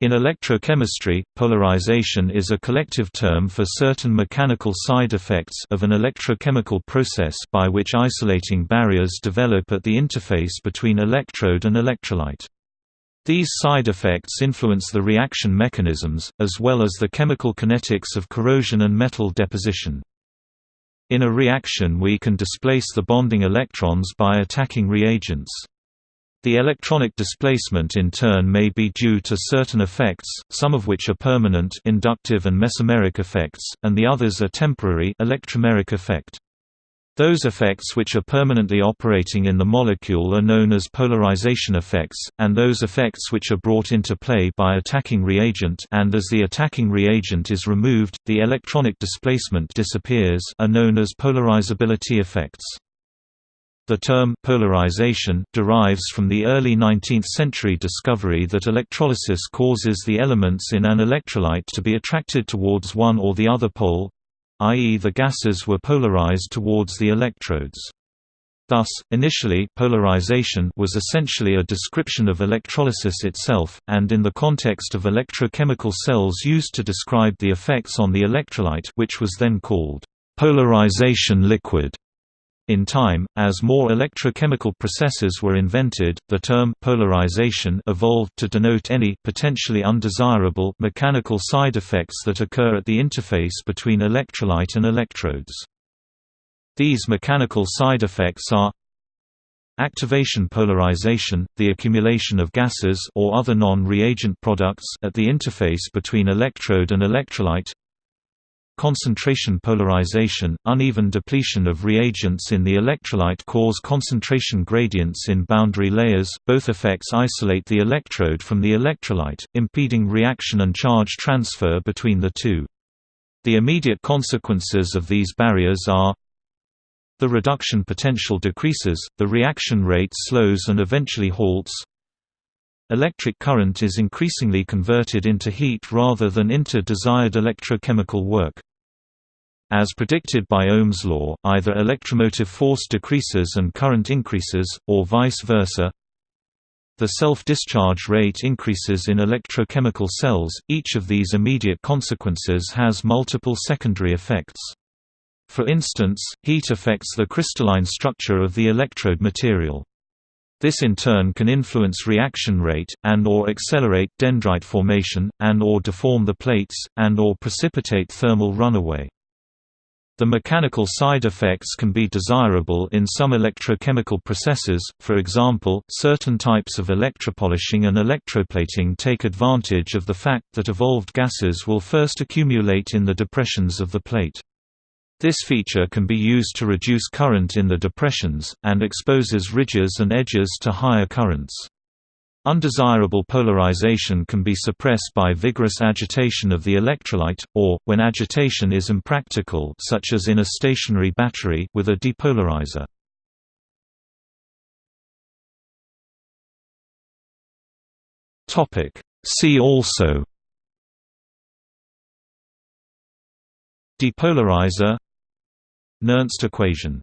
In electrochemistry, polarization is a collective term for certain mechanical side effects of an electrochemical process by which isolating barriers develop at the interface between electrode and electrolyte. These side effects influence the reaction mechanisms, as well as the chemical kinetics of corrosion and metal deposition. In a reaction we can displace the bonding electrons by attacking reagents. The electronic displacement in turn may be due to certain effects, some of which are permanent inductive and mesomeric effects, and the others are temporary electromeric effect. Those effects which are permanently operating in the molecule are known as polarization effects, and those effects which are brought into play by attacking reagent and as the attacking reagent is removed, the electronic displacement disappears are known as polarizability effects. The term polarization derives from the early 19th-century discovery that electrolysis causes the elements in an electrolyte to be attracted towards one or the other pole, i.e. the gases were polarized towards the electrodes. Thus, initially polarization was essentially a description of electrolysis itself, and in the context of electrochemical cells used to describe the effects on the electrolyte which was then called polarization liquid. In time, as more electrochemical processes were invented, the term polarization evolved to denote any potentially undesirable mechanical side effects that occur at the interface between electrolyte and electrodes. These mechanical side effects are Activation polarization, the accumulation of gases or other non-reagent products at the interface between electrode and electrolyte Concentration polarization, uneven depletion of reagents in the electrolyte cause concentration gradients in boundary layers, both effects isolate the electrode from the electrolyte, impeding reaction and charge transfer between the two. The immediate consequences of these barriers are the reduction potential decreases, the reaction rate slows and eventually halts, Electric current is increasingly converted into heat rather than into desired electrochemical work. As predicted by Ohm's law, either electromotive force decreases and current increases, or vice versa. The self-discharge rate increases in electrochemical cells, each of these immediate consequences has multiple secondary effects. For instance, heat affects the crystalline structure of the electrode material. This in turn can influence reaction rate, and or accelerate dendrite formation, and or deform the plates, and or precipitate thermal runaway. The mechanical side effects can be desirable in some electrochemical processes, for example, certain types of electropolishing and electroplating take advantage of the fact that evolved gases will first accumulate in the depressions of the plate. This feature can be used to reduce current in the depressions, and exposes ridges and edges to higher currents. Undesirable polarization can be suppressed by vigorous agitation of the electrolyte, or, when agitation is impractical such as in a stationary battery with a depolarizer. See also Depolarizer Nernst equation